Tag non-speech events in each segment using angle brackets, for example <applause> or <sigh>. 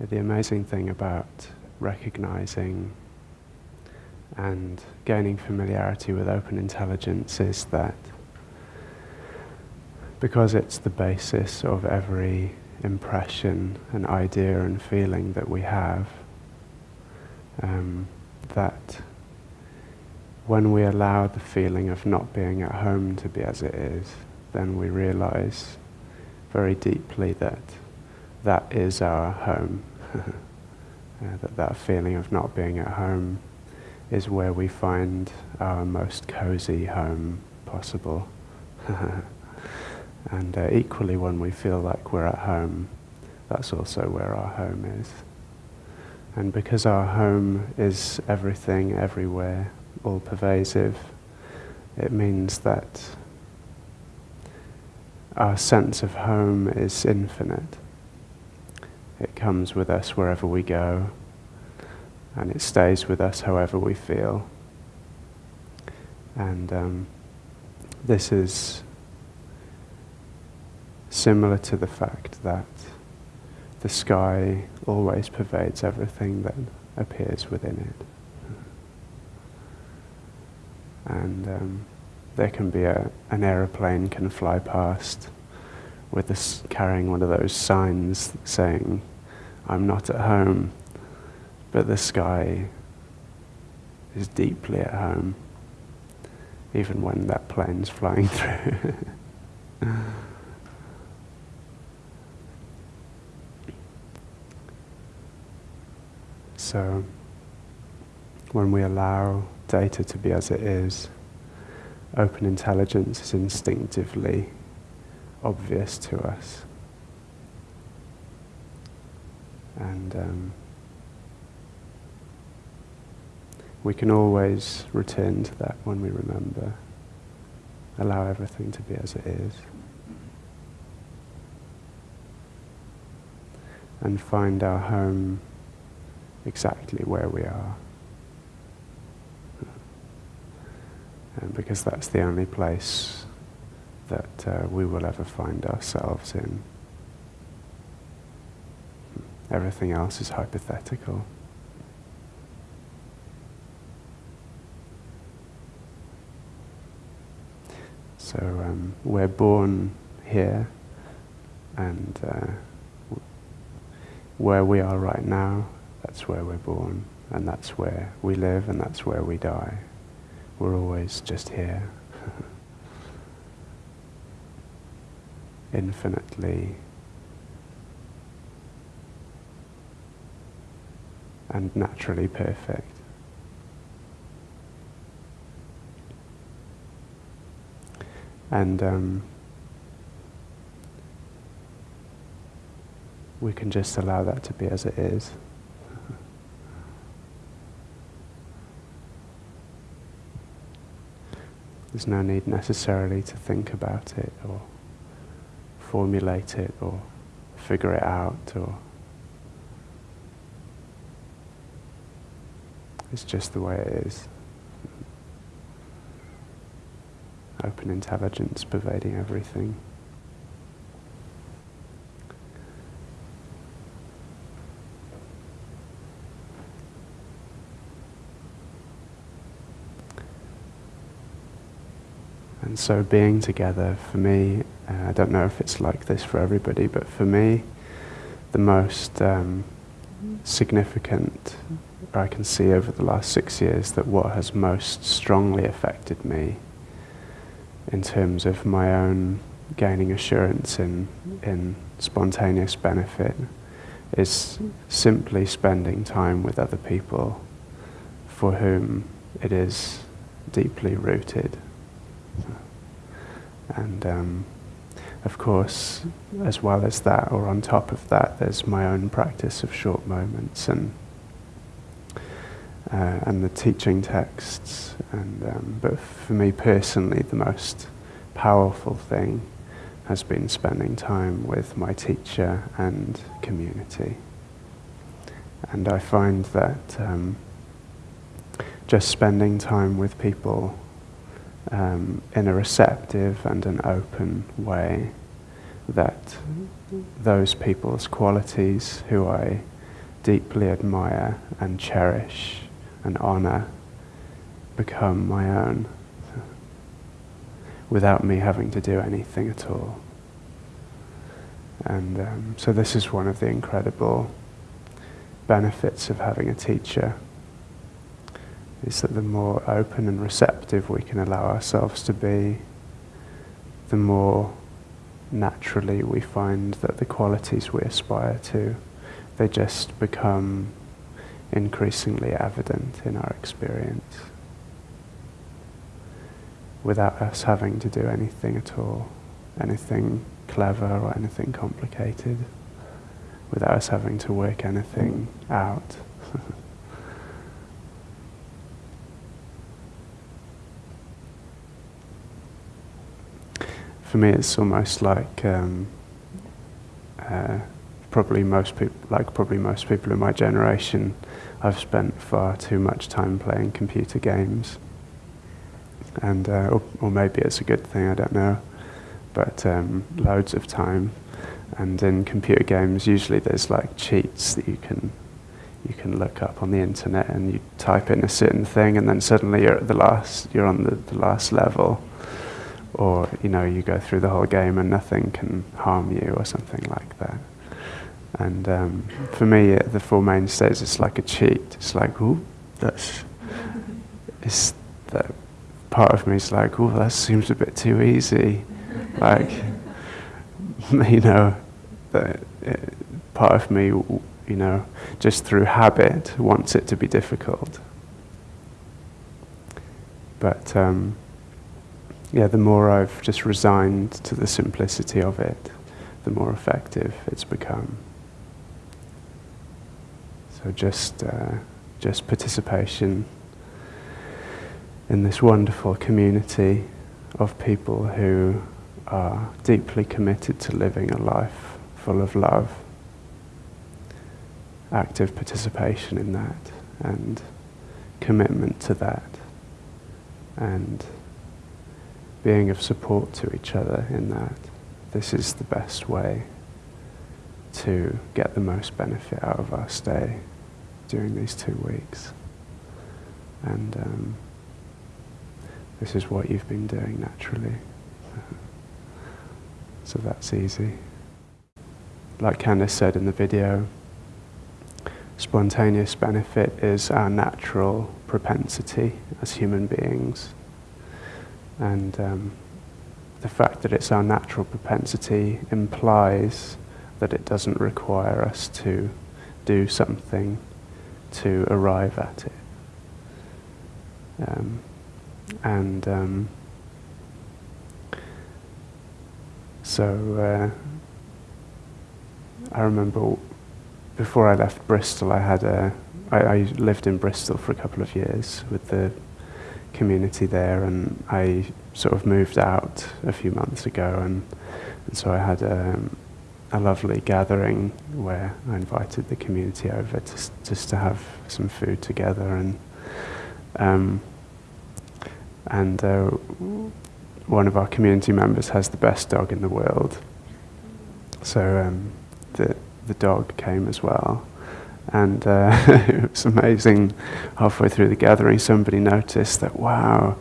the amazing thing about recognizing and gaining familiarity with open intelligence is that because it's the basis of every impression and idea and feeling that we have, um, that when we allow the feeling of not being at home to be as it is, then we realize very deeply that that is our home. <laughs> that that feeling of not being at home is where we find our most cozy home possible. <laughs> and uh, equally, when we feel like we're at home, that's also where our home is. And because our home is everything, everywhere, all pervasive, it means that our sense of home is infinite. It comes with us wherever we go, and it stays with us however we feel. And um, this is similar to the fact that the sky always pervades everything that appears within it. And um, there can be a, an aeroplane can fly past with this carrying one of those signs saying, I'm not at home, but the sky is deeply at home, even when that plane's flying <laughs> through. so, when we allow data to be as it is, open intelligence is instinctively obvious to us. And um, we can always return to that when we remember. Allow everything to be as it is. And find our home exactly where we are. And because that's the only place that uh, we will ever find ourselves in. Everything else is hypothetical. So um, we're born here, and uh, where we are right now, that's where we're born, and that's where we live, and that's where we die. We're always just here. <laughs> infinitely and naturally perfect. And um, we can just allow that to be as it is. There's no need necessarily to think about it or formulate it or figure it out or it's just the way it is. Open intelligence pervading everything. And so being together for me, uh, I don't know if it's like this for everybody, but for me, the most um, significant I can see over the last six years that what has most strongly affected me in terms of my own gaining assurance in, in spontaneous benefit is simply spending time with other people for whom it is deeply rooted. And um, of course, as well as that, or on top of that, there's my own practice of short moments and uh, and the teaching texts. And um, but for me personally, the most powerful thing has been spending time with my teacher and community. And I find that um, just spending time with people um, in a receptive and an open way that those people's qualities who I deeply admire and cherish and honour become my own without me having to do anything at all. And um, so this is one of the incredible benefits of having a teacher is that the more open and receptive we can allow ourselves to be, the more naturally we find that the qualities we aspire to, they just become increasingly evident in our experience without us having to do anything at all, anything clever or anything complicated, without us having to work anything out. <laughs> For me, it's almost like um, uh, probably most people, like probably most people in my generation, I've spent far too much time playing computer games. And uh, or, or, maybe it's a good thing, I don't know. But um, loads of time, and in computer games, usually there's like cheats that you can you can look up on the internet, and you type in a certain thing, and then suddenly you're at the last, you're on the, the last level, or you know you go through the whole game and nothing can harm you, or something like that. And um, for me, the Four Mainstays is like a cheat. It's like, ooh, that's, it's that part of me is like, oh, that seems a bit too easy. like, <laughs> you know, that uh, part of me, you know, just through habit wants it to be difficult. But um, yeah, the more I've just resigned to the simplicity of it, the more effective it's become. So just, uh, just participation in this wonderful community of people who are deeply committed to living a life full of love, active participation in that, and commitment to that, and being of support to each other in that. This is the best way to get the most benefit out of our stay during these two weeks. And um, this is what you've been doing naturally. so that's easy. Like Candice said in the video, spontaneous benefit is our natural propensity as human beings. And um, the fact that it's our natural propensity implies that it doesn't require us to do something to arrive at it. Um, and um, so uh, I remember before I left Bristol, I had a I, I lived in Bristol for a couple of years with the community there, and I sort of moved out a few months ago, and, and so I had a, um, a lovely gathering where I invited the community over to, just to have some food together, and um, and uh, one of our community members has the best dog in the world. So um, the, the dog came as well. And uh, <laughs> it was amazing. Halfway through the gathering, somebody noticed that, wow,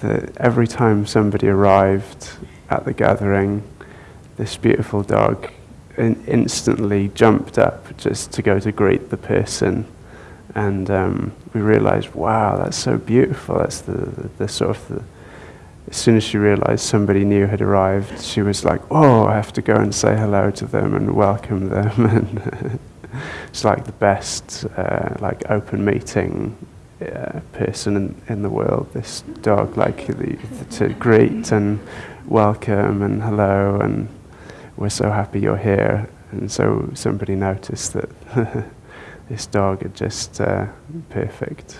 that every time somebody arrived at the gathering, this beautiful dog in instantly jumped up just to go to greet the person and um, we realized, wow, that's so beautiful. That's the, the, the sort of the, as soon as she realized somebody new had arrived, she was like, oh, I have to go and say hello to them and welcome them. <laughs> it's like the best uh, like open meeting uh, person in, in the world, this dog, like the, to greet and welcome and hello and we're so happy you're here. And so somebody noticed that <laughs> this dog had just uh, perfect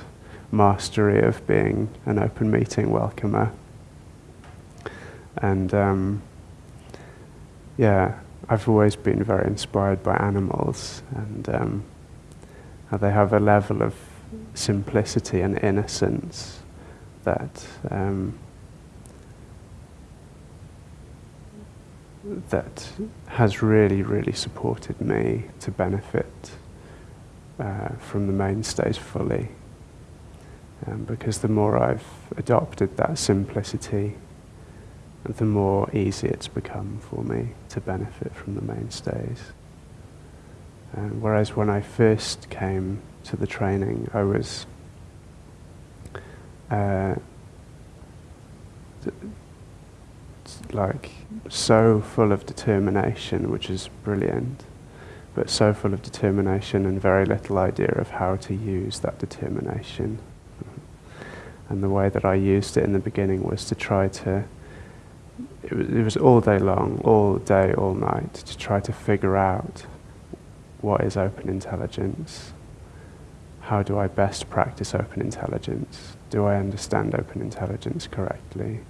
mastery of being an open meeting welcomer. And um, yeah, I've always been very inspired by animals and um, how they have a level of simplicity and innocence that um, that has really, really supported me to benefit uh, from the mainstays fully. Um, because the more I've adopted that simplicity, the more easy it's become for me to benefit from the mainstays. Um, whereas when I first came to the training, I was uh, like so full of determination, which is brilliant, but so full of determination and very little idea of how to use that determination. And the way that I used it in the beginning was to try to, it was, it was all day long, all day, all night, to try to figure out what is open intelligence. How do I best practice open intelligence? Do I understand open intelligence correctly?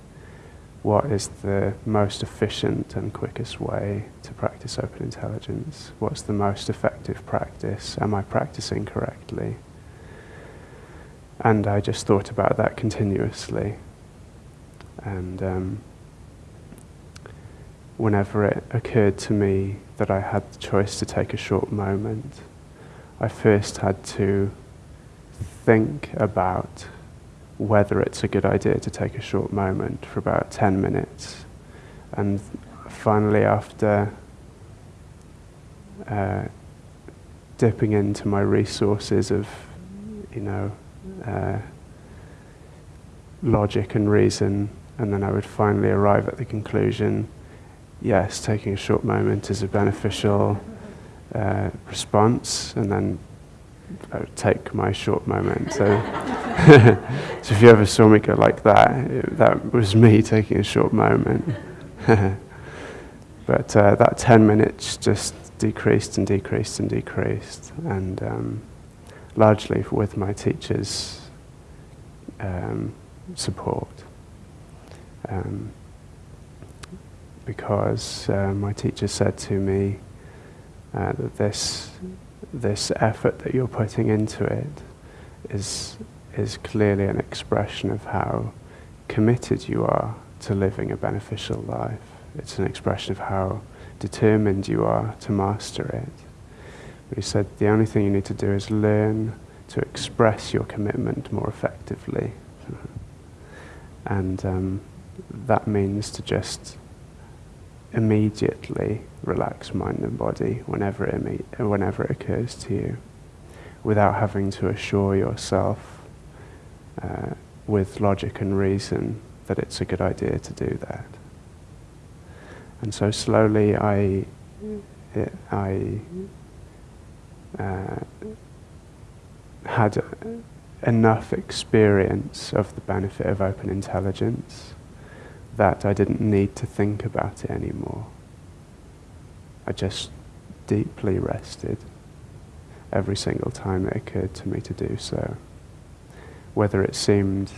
what is the most efficient and quickest way to practice open intelligence? What's the most effective practice? Am I practicing correctly? And I just thought about that continuously. And um, whenever it occurred to me that I had the choice to take a short moment, I first had to think about whether it's a good idea to take a short moment for about 10 minutes. And finally, after uh, dipping into my resources of, you know, uh, logic and reason, and then I would finally arrive at the conclusion yes, taking a short moment is a beneficial uh, response, and then I take my short moment. So, <laughs> so if you ever saw me go like that, it, that was me <laughs> taking a short moment. <laughs> but uh, that 10 minutes just decreased and decreased and decreased, and um, largely with my teacher's um, support. Um, because uh, my teacher said to me uh, that this this effort that you're putting into it is, is clearly an expression of how committed you are to living a beneficial life. It's an expression of how determined you are to master it. But he said the only thing you need to do is learn to express your commitment more effectively. and um, that means to just immediately relax mind and body whenever it, whenever it occurs to you, without having to assure yourself uh, with logic and reason that it's a good idea to do that. And so slowly I, I uh, had enough experience of the benefit of open intelligence that I didn't need to think about it anymore. I just deeply rested every single time it occurred to me to do so. Whether it seemed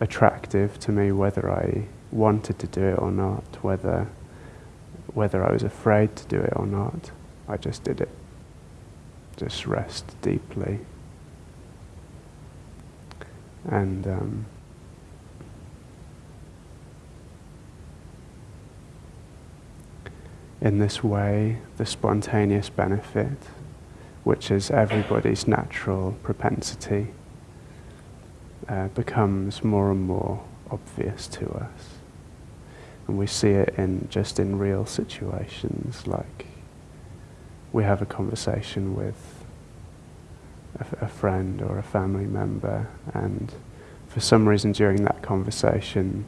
attractive to me, whether I wanted to do it or not, whether, whether I was afraid to do it or not, I just did it. Just rest deeply. And um, in this way the spontaneous benefit, which is everybody's natural propensity, uh, becomes more and more obvious to us. And we see it in just in real situations, like we have a conversation with a, a friend or a family member, and for some reason during that conversation,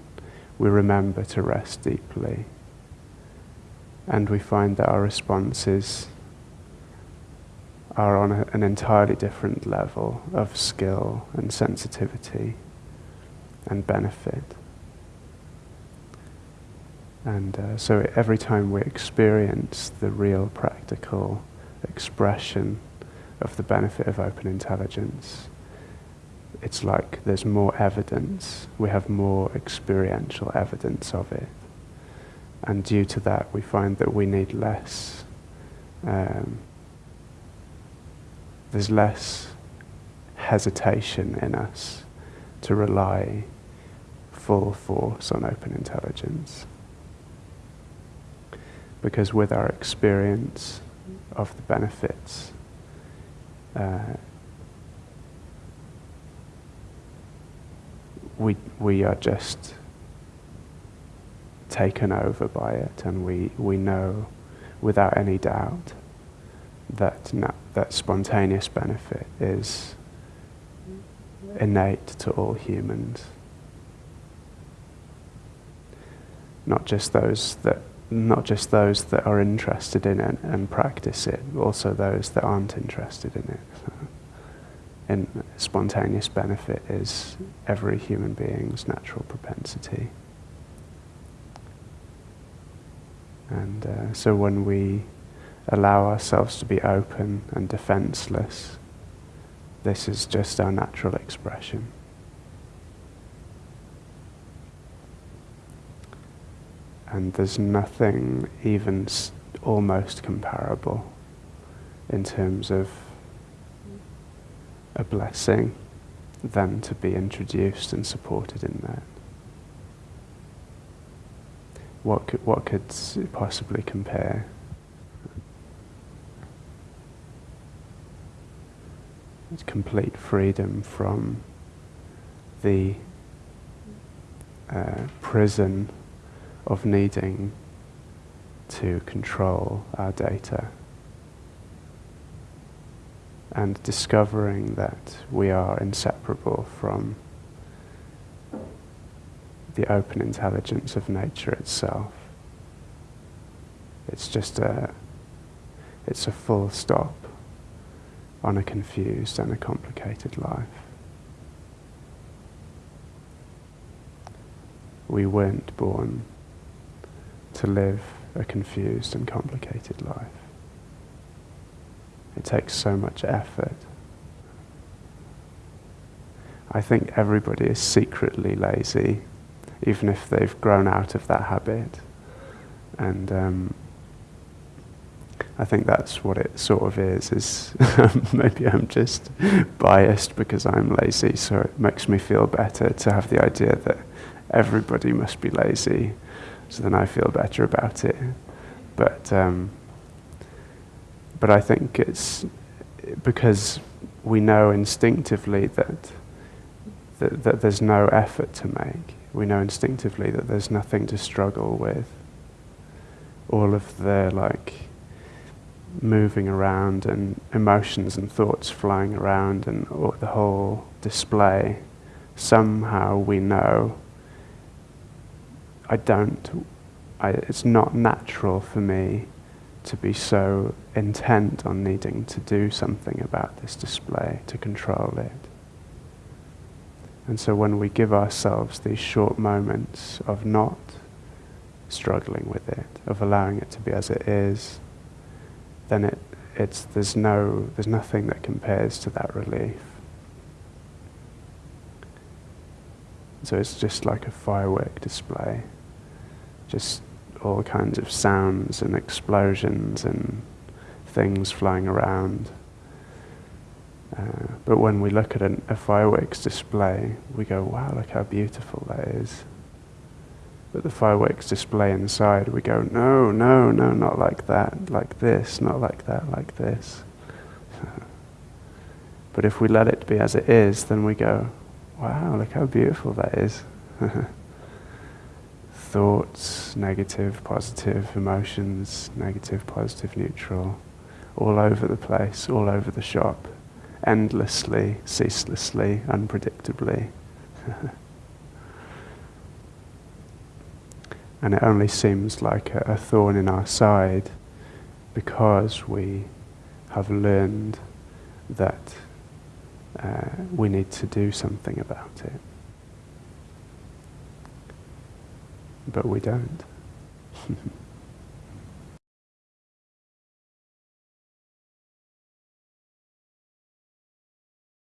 we remember to rest deeply and we find that our responses are on a, an entirely different level of skill and sensitivity and benefit. And uh, so every time we experience the real practical expression of the benefit of open intelligence, it's like there's more evidence, we have more experiential evidence of it and due to that, we find that we need less. Um, there's less hesitation in us to rely full force on open intelligence. Because with our experience of the benefits, uh, we, we are just taken over by it, and we, we know without any doubt that, that spontaneous benefit is innate to all humans. Not just those that not just those that are interested in it and practice it, also those that aren't interested in it. <laughs> and spontaneous benefit is every human being's natural propensity. And uh, so when we allow ourselves to be open and defenseless, this is just our natural expression. And there's nothing even almost comparable in terms of a blessing than to be introduced and supported in that. What could, what could possibly compare? It's complete freedom from the uh, prison of needing to control our data and discovering that we are inseparable from the open intelligence of nature itself. It's just a, it's a full stop on a confused and a complicated life. We weren't born to live a confused and complicated life. It takes so much effort. I think everybody is secretly lazy, even if they've grown out of that habit. And um, I think that's what it sort of is. Is <laughs> maybe I'm just biased because I'm lazy, so it makes me feel better to have the idea that everybody must be lazy, so then I feel better about it. But um, but I think it's because we know instinctively that, that, that there's no effort to make. We know instinctively that there's nothing to struggle with. All of the like moving around and emotions and thoughts flying around and the whole display, somehow we know I don't, I, it's not natural for me to be so intent on needing to do something about this display, to control it. And so when we give ourselves these short moments of not struggling with it, of allowing it to be as it is, then it, it's, there's, no, there's nothing that compares to that relief. So it's just like a firework display, just all kinds of sounds and explosions and things flying around. Uh, but when we look at an, a fireworks display, we go, wow, look how beautiful that is. But the fireworks display inside, we go, no, no, no, not like that, like this, not like that, like this. but if we let it be as it is, then we go, wow, look how beautiful that is. <laughs> thoughts, negative, positive, emotions, negative, positive, neutral, all over the place, all over the shop, endlessly, ceaselessly, unpredictably. <laughs> and it only seems like a, a thorn in our side because we have learned that uh, we need to do something about it. but we don't. <laughs>